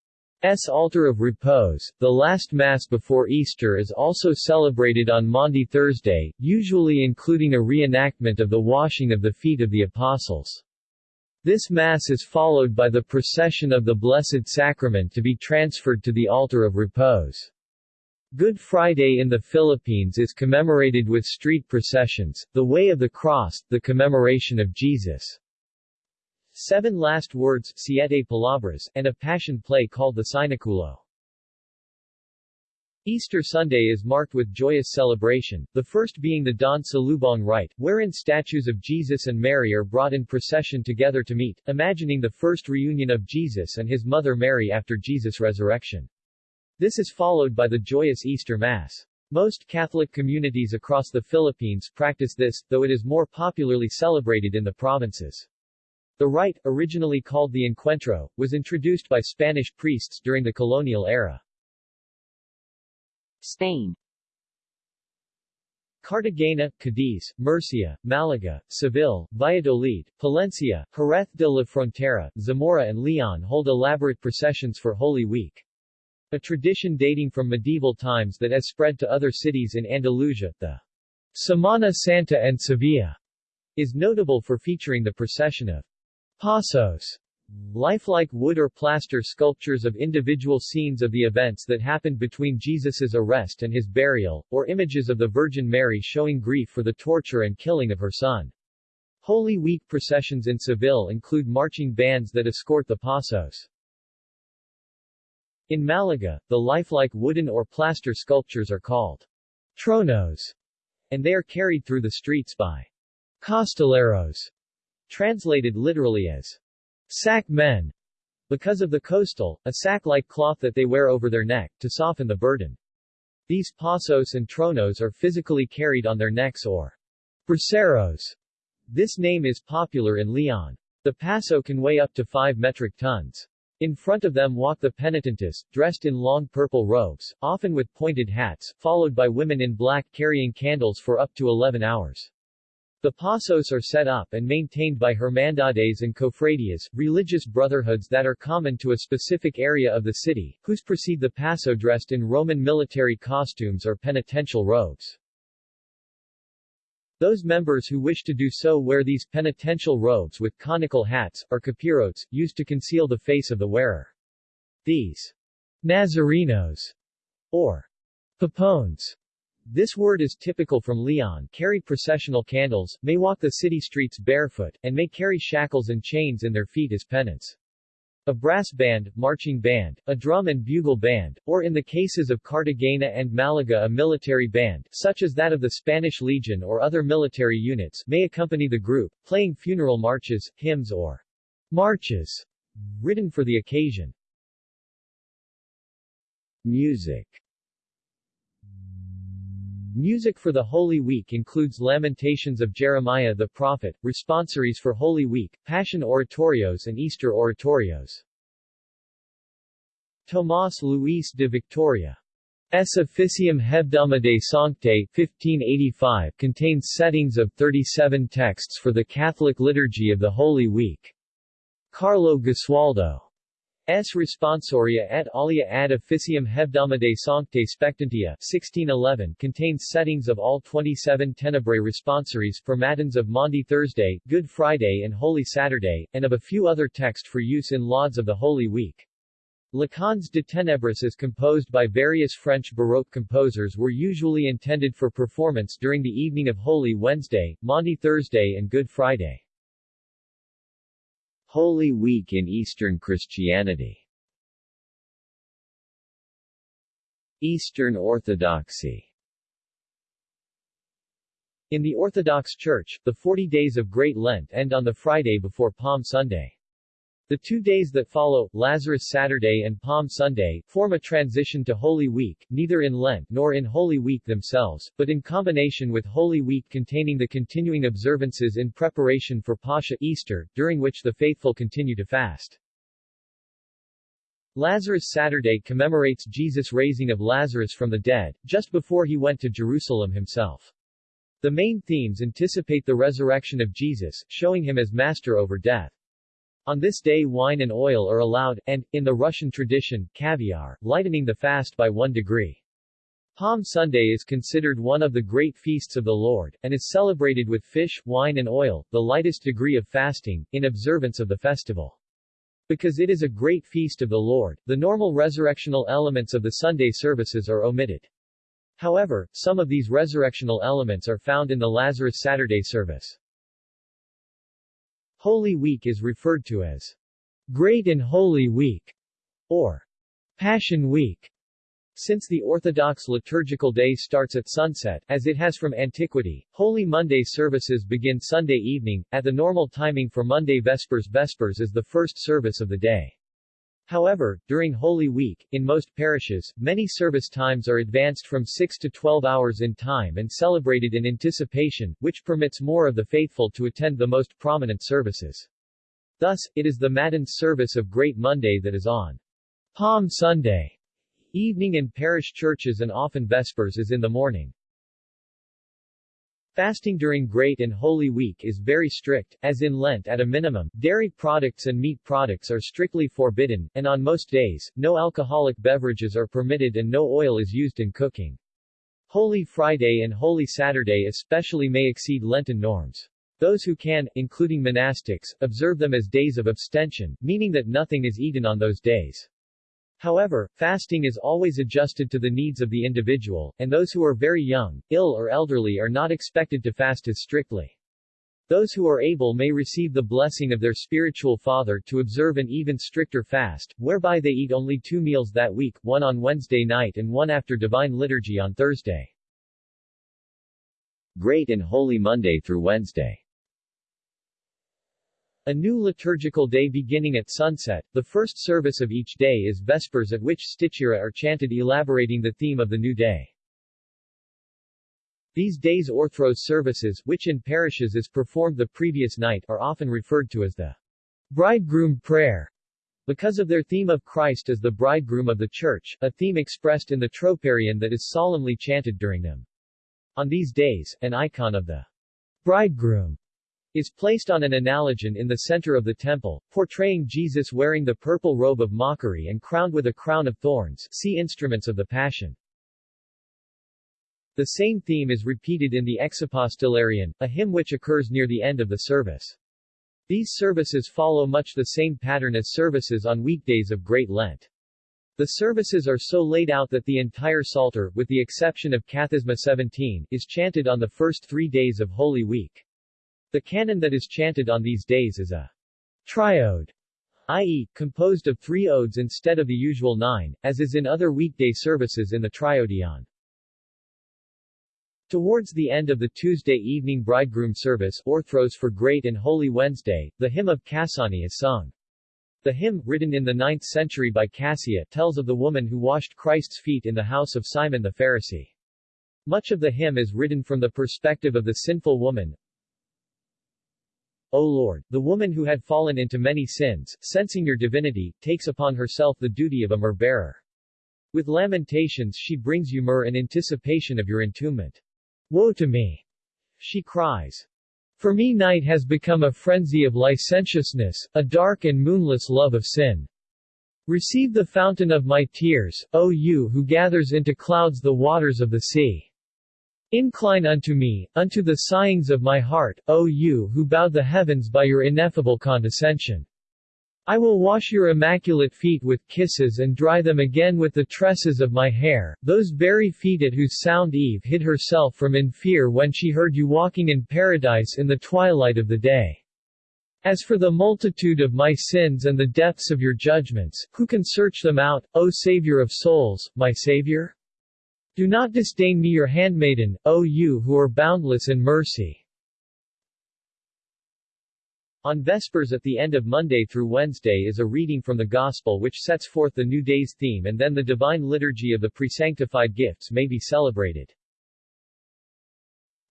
S. Altar of Repose, the last Mass before Easter is also celebrated on Maundy Thursday, usually including a reenactment of the washing of the feet of the Apostles. This Mass is followed by the procession of the Blessed Sacrament to be transferred to the altar of repose. Good Friday in the Philippines is commemorated with street processions, the Way of the Cross, the commemoration of Jesus' seven last words siete palabras, and a passion play called the Senakulo. Easter Sunday is marked with joyous celebration, the first being the dawn Salubong rite, wherein statues of Jesus and Mary are brought in procession together to meet, imagining the first reunion of Jesus and his mother Mary after Jesus' resurrection. This is followed by the joyous Easter Mass. Most Catholic communities across the Philippines practice this, though it is more popularly celebrated in the provinces. The rite, originally called the Encuentro, was introduced by Spanish priests during the colonial era. Spain Cartagena, Cadiz, Murcia, Malaga, Seville, Valladolid, Palencia, Jerez de la Frontera, Zamora and Leon hold elaborate processions for Holy Week. A tradition dating from medieval times that has spread to other cities in Andalusia, the Semana Santa and Sevilla, is notable for featuring the procession of Pasos, Lifelike wood or plaster sculptures of individual scenes of the events that happened between Jesus's arrest and his burial, or images of the Virgin Mary showing grief for the torture and killing of her son. Holy Week processions in Seville include marching bands that escort the pasos. In Malaga, the lifelike wooden or plaster sculptures are called tronos, and they are carried through the streets by costaleros, translated literally as Sack men. Because of the costal, a sack-like cloth that they wear over their neck, to soften the burden. These pasos and tronos are physically carried on their necks or braceros. This name is popular in Leon. The paso can weigh up to 5 metric tons. In front of them walk the penitentes, dressed in long purple robes, often with pointed hats, followed by women in black carrying candles for up to 11 hours. The pasos are set up and maintained by hermandades and cofradias, religious brotherhoods that are common to a specific area of the city, whose precede the paso dressed in Roman military costumes or penitential robes. Those members who wish to do so wear these penitential robes with conical hats, or capirotes, used to conceal the face of the wearer. These Nazarenos, or Papones, this word is typical from Leon, carry processional candles, may walk the city streets barefoot, and may carry shackles and chains in their feet as penance. a brass band, marching band, a drum and bugle band, or in the cases of Cartagena and Malaga a military band, such as that of the Spanish Legion or other military units, may accompany the group, playing funeral marches, hymns or marches written for the occasion. Music Music for the Holy Week includes Lamentations of Jeremiah the Prophet, responsories for Holy Week, Passion oratorios and Easter oratorios. Tomás Luis de Victoria S. Officium Hebdomadae Sanctae 1585 contains settings of 37 texts for the Catholic liturgy of the Holy Week. Carlo Gesualdo S. Responsoria et alia ad officium hebdomadae sanctae spectantia 1611 contains settings of all 27 tenebrae responsories for Matins of Maundy Thursday, Good Friday and Holy Saturday, and of a few other texts for use in lauds of the Holy Week. Leçons de ténèbres is composed by various French Baroque composers were usually intended for performance during the evening of Holy Wednesday, Maundy Thursday and Good Friday. Holy Week in Eastern Christianity Eastern Orthodoxy In the Orthodox Church, the 40 days of Great Lent end on the Friday before Palm Sunday. The two days that follow, Lazarus Saturday and Palm Sunday, form a transition to Holy Week, neither in Lent nor in Holy Week themselves, but in combination with Holy Week containing the continuing observances in preparation for Pascha Easter, during which the faithful continue to fast. Lazarus Saturday commemorates Jesus' raising of Lazarus from the dead, just before he went to Jerusalem himself. The main themes anticipate the resurrection of Jesus, showing him as master over death. On this day wine and oil are allowed, and, in the Russian tradition, caviar, lightening the fast by one degree. Palm Sunday is considered one of the great feasts of the Lord, and is celebrated with fish, wine and oil, the lightest degree of fasting, in observance of the festival. Because it is a great feast of the Lord, the normal resurrectional elements of the Sunday services are omitted. However, some of these resurrectional elements are found in the Lazarus Saturday service. Holy Week is referred to as Great and Holy Week or Passion Week. Since the Orthodox liturgical day starts at sunset, as it has from antiquity, Holy Monday services begin Sunday evening, at the normal timing for Monday Vespers Vespers is the first service of the day. However, during Holy Week, in most parishes, many service times are advanced from 6 to 12 hours in time and celebrated in anticipation, which permits more of the faithful to attend the most prominent services. Thus, it is the Matins service of Great Monday that is on Palm Sunday evening in parish churches and often Vespers is in the morning. Fasting during Great and Holy Week is very strict, as in Lent at a minimum, dairy products and meat products are strictly forbidden, and on most days, no alcoholic beverages are permitted and no oil is used in cooking. Holy Friday and Holy Saturday especially may exceed Lenten norms. Those who can, including monastics, observe them as days of abstention, meaning that nothing is eaten on those days. However, fasting is always adjusted to the needs of the individual, and those who are very young, ill or elderly are not expected to fast as strictly. Those who are able may receive the blessing of their spiritual father to observe an even stricter fast, whereby they eat only two meals that week, one on Wednesday night and one after Divine Liturgy on Thursday. Great and Holy Monday through Wednesday a new liturgical day beginning at sunset, the first service of each day is Vespers at which stichera are chanted elaborating the theme of the new day. These days orthros services, which in parishes is performed the previous night, are often referred to as the bridegroom prayer, because of their theme of Christ as the bridegroom of the Church, a theme expressed in the troparion that is solemnly chanted during them. On these days, an icon of the bridegroom is placed on an analogion in the center of the temple, portraying Jesus wearing the purple robe of mockery and crowned with a crown of thorns see Instruments of the Passion. The same theme is repeated in the Exapostolarion, a hymn which occurs near the end of the service. These services follow much the same pattern as services on weekdays of Great Lent. The services are so laid out that the entire Psalter, with the exception of Kathisma 17, is chanted on the first three days of Holy Week. The canon that is chanted on these days is a triode, i.e., composed of three odes instead of the usual nine, as is in other weekday services in the triodion. Towards the end of the Tuesday evening bridegroom service Orthros for Great and Holy Wednesday, the hymn of Kassiani is sung. The hymn, written in the 9th century by Cassia, tells of the woman who washed Christ's feet in the house of Simon the Pharisee. Much of the hymn is written from the perspective of the sinful woman. O Lord, the woman who had fallen into many sins, sensing your divinity, takes upon herself the duty of a myrrh-bearer. With lamentations she brings you myrrh in anticipation of your entombment. Woe to me! She cries. For me night has become a frenzy of licentiousness, a dark and moonless love of sin. Receive the fountain of my tears, O you who gathers into clouds the waters of the sea. Incline unto me, unto the sighings of my heart, O you who bowed the heavens by your ineffable condescension. I will wash your immaculate feet with kisses and dry them again with the tresses of my hair, those very feet at whose sound Eve hid herself from in fear when she heard you walking in paradise in the twilight of the day. As for the multitude of my sins and the depths of your judgments, who can search them out, O Savior of souls, my Savior? Do not disdain me your handmaiden, O you who are boundless in mercy. On Vespers at the end of Monday through Wednesday is a reading from the Gospel which sets forth the new day's theme and then the divine liturgy of the presanctified gifts may be celebrated.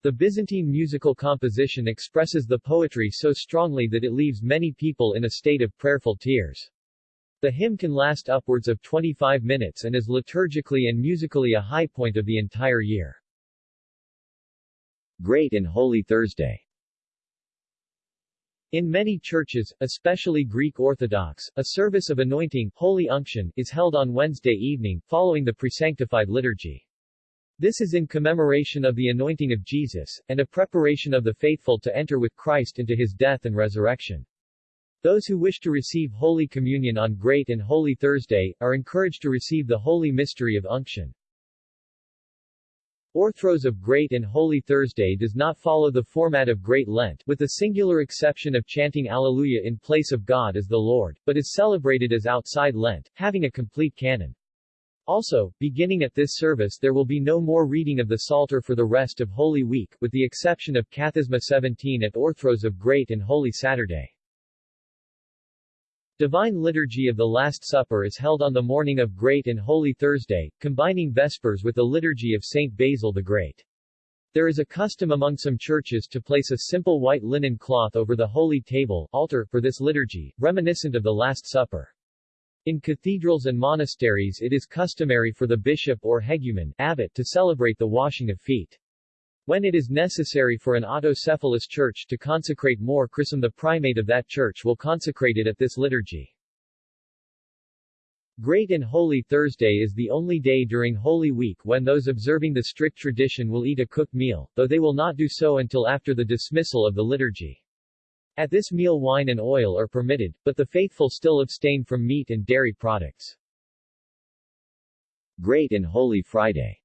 The Byzantine musical composition expresses the poetry so strongly that it leaves many people in a state of prayerful tears. The hymn can last upwards of 25 minutes and is liturgically and musically a high point of the entire year. Great and Holy Thursday in many churches, especially Greek Orthodox, a service of anointing Holy Unction is held on Wednesday evening, following the presanctified liturgy. This is in commemoration of the anointing of Jesus, and a preparation of the faithful to enter with Christ into his death and resurrection. Those who wish to receive Holy Communion on Great and Holy Thursday, are encouraged to receive the Holy Mystery of Unction. Orthros of Great and Holy Thursday does not follow the format of Great Lent, with the singular exception of chanting Alleluia in place of God as the Lord, but is celebrated as outside Lent, having a complete canon. Also, beginning at this service there will be no more reading of the Psalter for the rest of Holy Week, with the exception of Kathisma 17 at Orthros of Great and Holy Saturday. Divine Liturgy of the Last Supper is held on the morning of Great and Holy Thursday, combining Vespers with the Liturgy of Saint Basil the Great. There is a custom among some churches to place a simple white linen cloth over the holy table altar for this liturgy, reminiscent of the Last Supper. In cathedrals and monasteries it is customary for the bishop or hegumen abbot to celebrate the washing of feet. When it is necessary for an autocephalous church to consecrate more chrism the primate of that church will consecrate it at this liturgy. Great and Holy Thursday is the only day during Holy Week when those observing the strict tradition will eat a cooked meal, though they will not do so until after the dismissal of the liturgy. At this meal wine and oil are permitted, but the faithful still abstain from meat and dairy products. Great and Holy Friday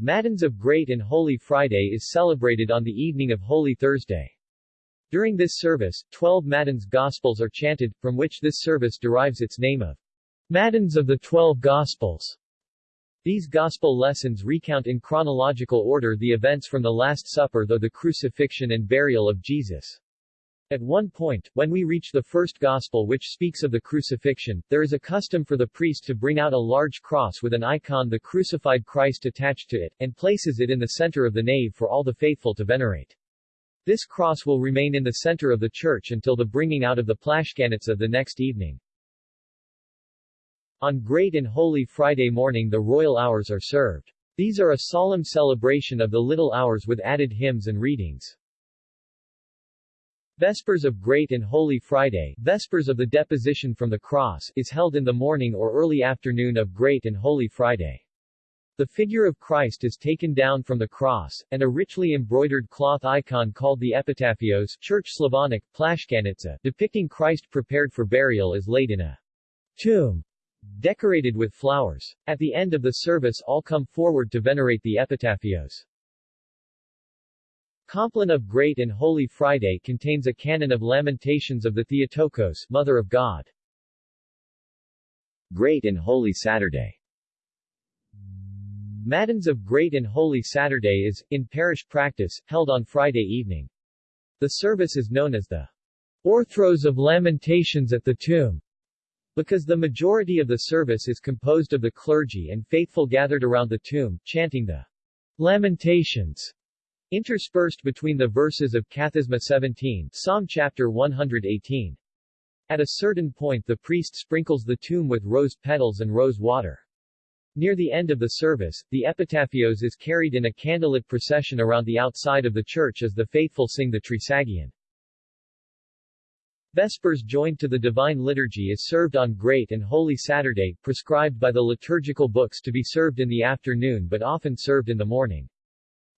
Matins of Great and Holy Friday is celebrated on the evening of Holy Thursday. During this service, 12 Matins Gospels are chanted, from which this service derives its name of Matins of the Twelve Gospels. These Gospel lessons recount in chronological order the events from the Last Supper though the crucifixion and burial of Jesus. At one point, when we reach the first Gospel which speaks of the crucifixion, there is a custom for the priest to bring out a large cross with an icon the crucified Christ attached to it, and places it in the center of the nave for all the faithful to venerate. This cross will remain in the center of the church until the bringing out of the Plashchanitsa the next evening. On Great and Holy Friday morning the royal hours are served. These are a solemn celebration of the little hours with added hymns and readings. Vespers of Great and Holy Friday Vespers of the Deposition from the Cross is held in the morning or early afternoon of Great and Holy Friday. The figure of Christ is taken down from the cross, and a richly embroidered cloth icon called the Epitaphios Church Slavonic, Plashchanitsa, depicting Christ prepared for burial is laid in a tomb decorated with flowers. At the end of the service all come forward to venerate the Epitaphios. Compline of Great and Holy Friday contains a canon of lamentations of the Theotokos, Mother of God. Great and Holy Saturday Matins of Great and Holy Saturday is, in parish practice, held on Friday evening. The service is known as the Orthros of Lamentations at the Tomb, because the majority of the service is composed of the clergy and faithful gathered around the tomb, chanting the Lamentations, interspersed between the verses of Kathisma 17, Psalm chapter 118. At a certain point the priest sprinkles the tomb with rose petals and rose water. Near the end of the service, the epitaphios is carried in a candlelit procession around the outside of the church as the faithful sing the Trisagion. Vespers joined to the Divine Liturgy is served on Great and Holy Saturday, prescribed by the liturgical books to be served in the afternoon but often served in the morning.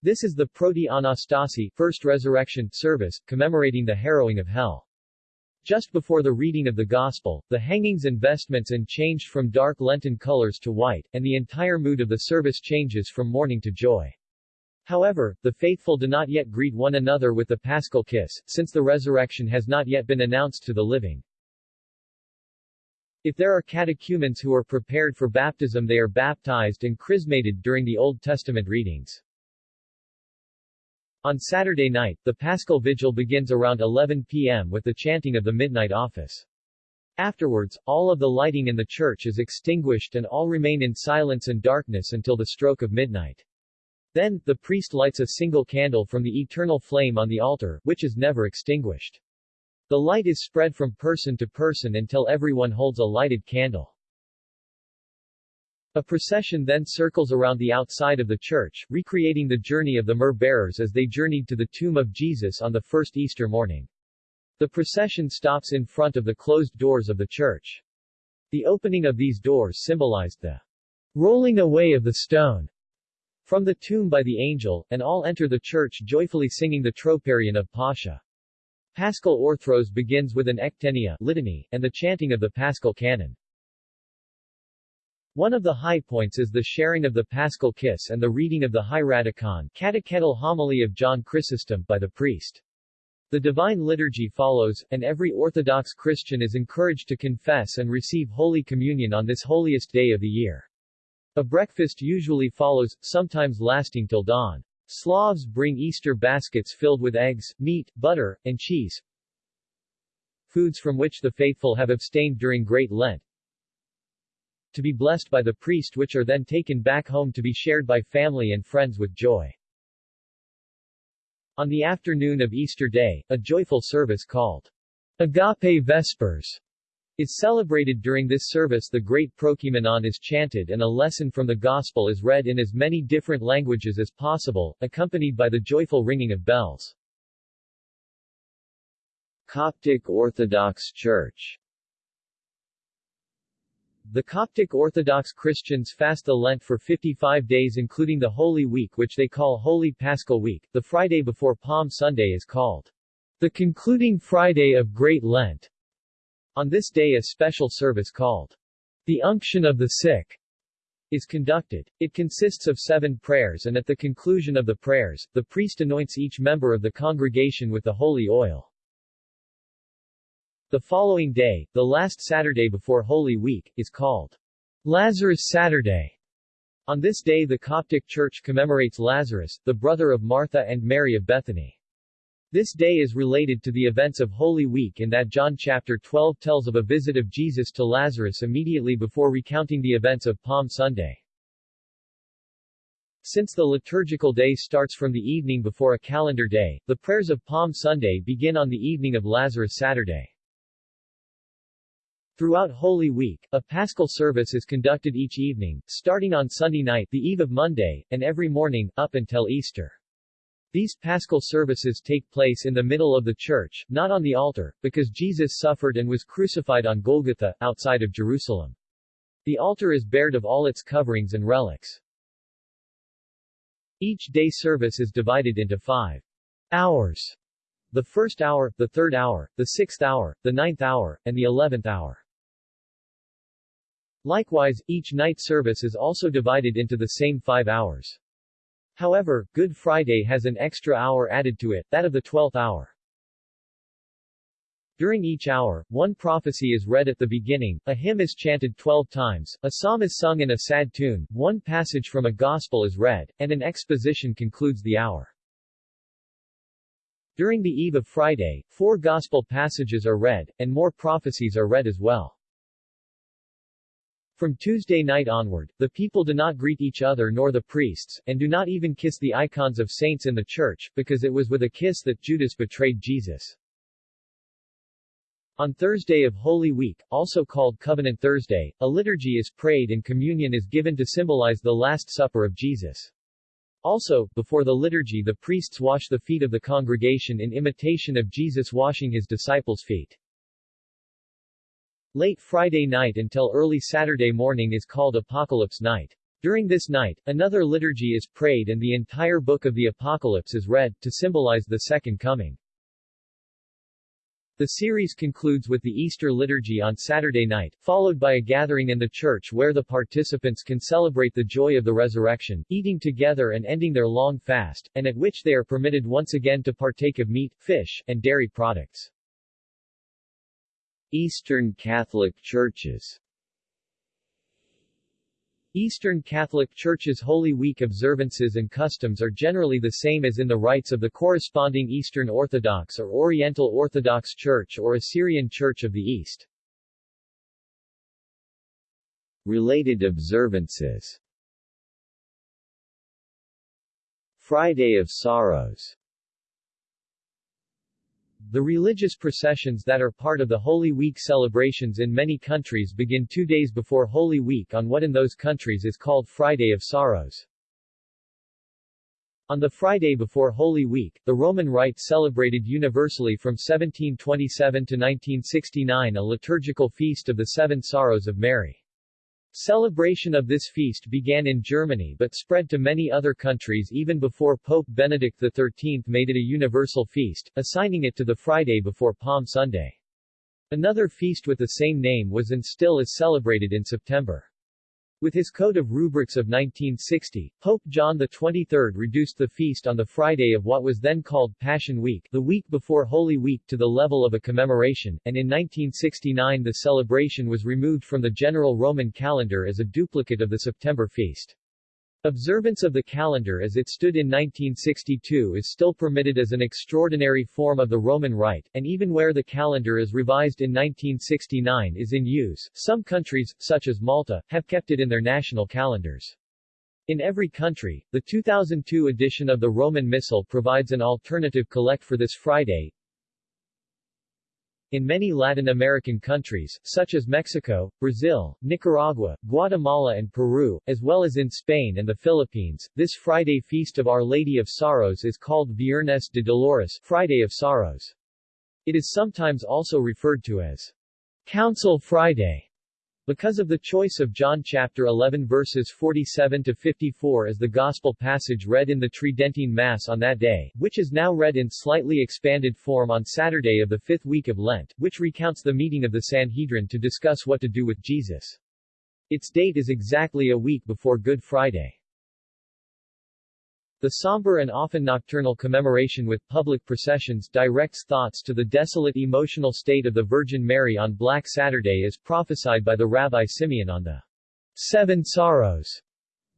This is the Proti Anastasi First Resurrection service, commemorating the harrowing of hell. Just before the reading of the Gospel, the hangings and vestments and changed from dark Lenten colors to white, and the entire mood of the service changes from mourning to joy. However, the faithful do not yet greet one another with the paschal kiss, since the resurrection has not yet been announced to the living. If there are catechumens who are prepared for baptism they are baptized and chrismated during the Old Testament readings. On Saturday night, the Paschal Vigil begins around 11 p.m. with the chanting of the Midnight Office. Afterwards, all of the lighting in the church is extinguished and all remain in silence and darkness until the stroke of midnight. Then, the priest lights a single candle from the eternal flame on the altar, which is never extinguished. The light is spread from person to person until everyone holds a lighted candle. A procession then circles around the outside of the church, recreating the journey of the myrrh-bearers as they journeyed to the tomb of Jesus on the first Easter morning. The procession stops in front of the closed doors of the church. The opening of these doors symbolized the rolling away of the stone from the tomb by the angel, and all enter the church joyfully singing the Troparion of Pascha. Paschal Orthros begins with an ektenia litany, and the chanting of the Paschal canon. One of the high points is the sharing of the Paschal Kiss and the reading of the Hieratikon catechetical homily of John Chrysostom by the priest. The Divine Liturgy follows, and every Orthodox Christian is encouraged to confess and receive Holy Communion on this holiest day of the year. A breakfast usually follows, sometimes lasting till dawn. Slavs bring Easter baskets filled with eggs, meat, butter, and cheese, foods from which the faithful have abstained during Great Lent, to be blessed by the priest which are then taken back home to be shared by family and friends with joy. On the afternoon of Easter Day, a joyful service called Agape Vespers is celebrated during this service the great Prokeimenon is chanted and a lesson from the Gospel is read in as many different languages as possible, accompanied by the joyful ringing of bells. Coptic Orthodox Church the Coptic Orthodox Christians fast the Lent for 55 days including the Holy Week which they call Holy Paschal Week. The Friday before Palm Sunday is called the concluding Friday of Great Lent. On this day a special service called the Unction of the Sick is conducted. It consists of seven prayers and at the conclusion of the prayers, the priest anoints each member of the congregation with the holy oil. The following day, the last Saturday before Holy Week, is called Lazarus Saturday. On this day the Coptic Church commemorates Lazarus, the brother of Martha and Mary of Bethany. This day is related to the events of Holy Week in that John chapter 12 tells of a visit of Jesus to Lazarus immediately before recounting the events of Palm Sunday. Since the liturgical day starts from the evening before a calendar day, the prayers of Palm Sunday begin on the evening of Lazarus Saturday. Throughout Holy Week, a Paschal service is conducted each evening, starting on Sunday night the eve of Monday, and every morning, up until Easter. These Paschal services take place in the middle of the church, not on the altar, because Jesus suffered and was crucified on Golgotha, outside of Jerusalem. The altar is bared of all its coverings and relics. Each day service is divided into five hours. The first hour, the third hour, the sixth hour, the ninth hour, and the eleventh hour. Likewise, each night service is also divided into the same five hours. However, Good Friday has an extra hour added to it, that of the twelfth hour. During each hour, one prophecy is read at the beginning, a hymn is chanted twelve times, a psalm is sung in a sad tune, one passage from a gospel is read, and an exposition concludes the hour. During the eve of Friday, four gospel passages are read, and more prophecies are read as well. From Tuesday night onward, the people do not greet each other nor the priests, and do not even kiss the icons of saints in the church, because it was with a kiss that Judas betrayed Jesus. On Thursday of Holy Week, also called Covenant Thursday, a liturgy is prayed and communion is given to symbolize the Last Supper of Jesus. Also, before the liturgy the priests wash the feet of the congregation in imitation of Jesus washing his disciples' feet. Late Friday night until early Saturday morning is called Apocalypse Night. During this night, another liturgy is prayed and the entire book of the Apocalypse is read, to symbolize the Second Coming. The series concludes with the Easter liturgy on Saturday night, followed by a gathering in the church where the participants can celebrate the joy of the resurrection, eating together and ending their long fast, and at which they are permitted once again to partake of meat, fish, and dairy products. Eastern Catholic Churches. Eastern Catholic Church's Holy Week observances and customs are generally the same as in the rites of the corresponding Eastern Orthodox or Oriental Orthodox Church or Assyrian Church of the East. Related observances. Friday of Sorrows the religious processions that are part of the Holy Week celebrations in many countries begin two days before Holy Week on what in those countries is called Friday of Sorrows. On the Friday before Holy Week, the Roman Rite celebrated universally from 1727 to 1969 a liturgical feast of the Seven Sorrows of Mary. Celebration of this feast began in Germany but spread to many other countries even before Pope Benedict XIII made it a universal feast, assigning it to the Friday before Palm Sunday. Another feast with the same name was and still is celebrated in September. With his Code of Rubrics of 1960, Pope John XXIII reduced the feast on the Friday of what was then called Passion Week, the week before Holy Week to the level of a commemoration, and in 1969 the celebration was removed from the general Roman calendar as a duplicate of the September feast. Observance of the calendar as it stood in 1962 is still permitted as an extraordinary form of the Roman Rite, and even where the calendar is revised in 1969 is in use, some countries, such as Malta, have kept it in their national calendars. In every country, the 2002 edition of the Roman Missal provides an alternative collect for this Friday, in many Latin American countries, such as Mexico, Brazil, Nicaragua, Guatemala and Peru, as well as in Spain and the Philippines, this Friday feast of Our Lady of Sorrows is called Viernes de Dolores Friday of Sorrows. It is sometimes also referred to as Council Friday because of the choice of John chapter 11 verses 47 to 54 as the gospel passage read in the Tridentine Mass on that day, which is now read in slightly expanded form on Saturday of the fifth week of Lent, which recounts the meeting of the Sanhedrin to discuss what to do with Jesus. Its date is exactly a week before Good Friday. The somber and often nocturnal commemoration with public processions directs thoughts to the desolate emotional state of the Virgin Mary on Black Saturday as prophesied by the Rabbi Simeon on the Seven Sorrows,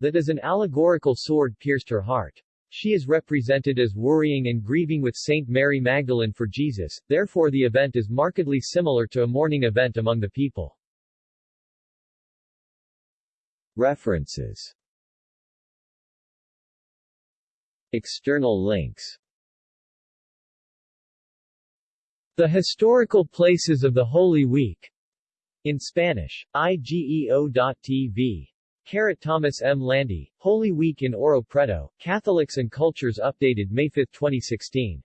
that as an allegorical sword pierced her heart. She is represented as worrying and grieving with Saint Mary Magdalene for Jesus, therefore the event is markedly similar to a mourning event among the people. References External links The Historical Places of the Holy Week in Spanish, igeo.tv. Carrot Thomas M. Landy, Holy Week in Ouro Preto, Catholics and Cultures updated May 5, 2016.